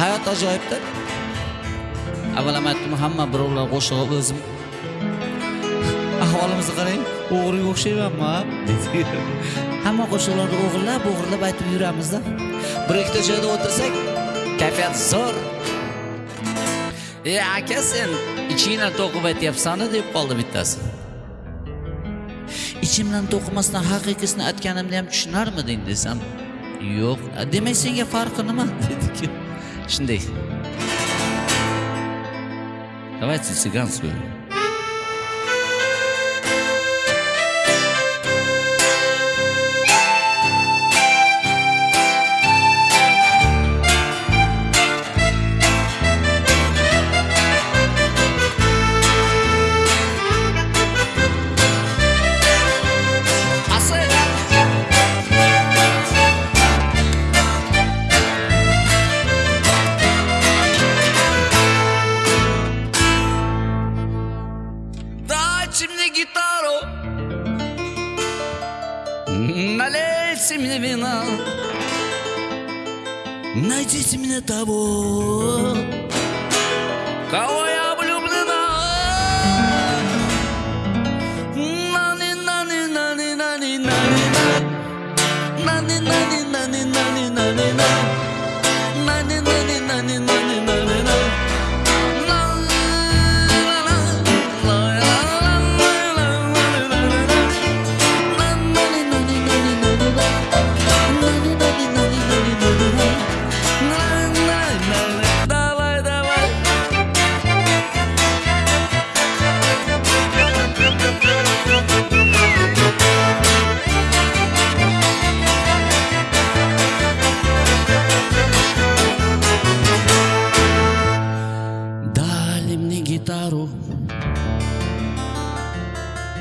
hayot ajoyibda avval ham aytdim hamma birovlar qo'shig'i o'zim. Ahvolimizni qarang o'g'riga o'xshaymanmi hamma qo'shiqlarni o'g'irlab o'g'irlab aytib yuramizda. Bir ikkita joyda o'tirsak kayfiyat zo'r. E aka sen ichingdan to'qib aytyapsanu deb qoldi bittasi. Ichimdan to'qimasdan haqiqiysini aytganimni ham tushunarmiding desam yo'q. Demak senga farqi nima? dedi shunday давайте цыганскую Дайте мне гитару, налейте мне вина, найдите мне того, кого я влюблена. Нани, нани, нани,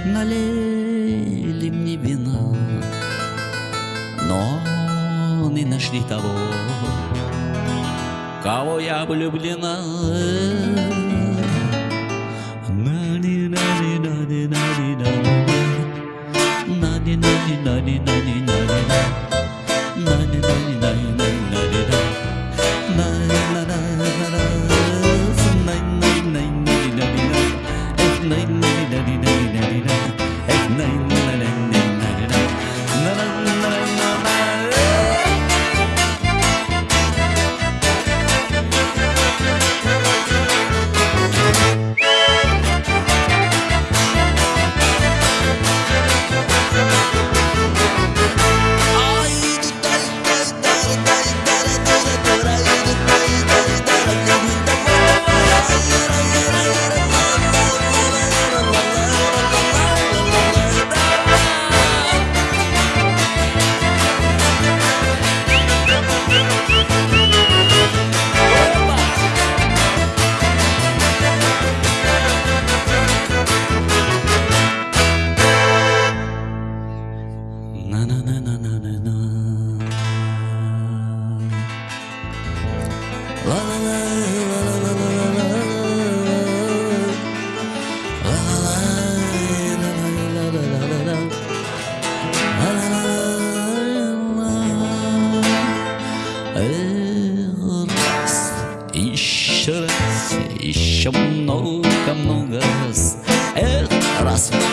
налили мне вина, но не нашли того, кого я влюблена. На-ни-на-ни-на-ни-на-ни-на-ни-на. На-ни-на-ни-на-ни-на-ни-на-ни-на. На-ни-на-ни-на-ни-на-ни-на.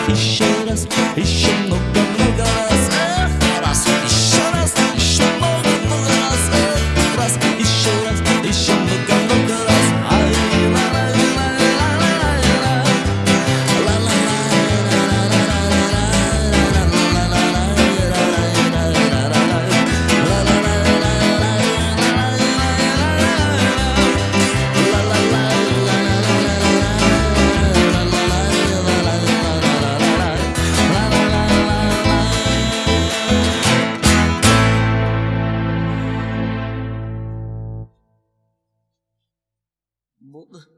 Еще раз, еще много. crumbled